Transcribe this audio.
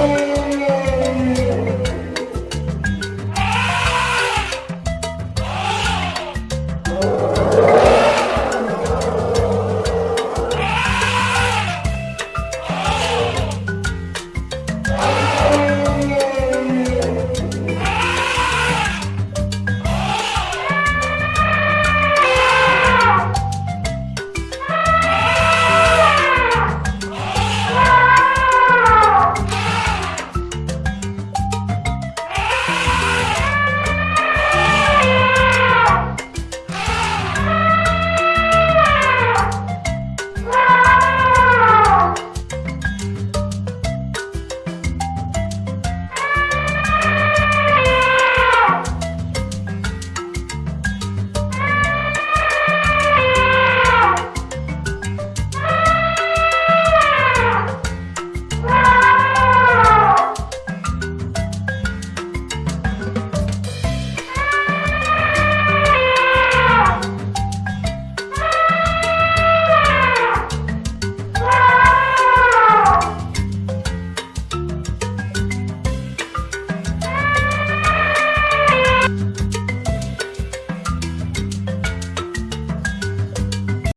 Hey.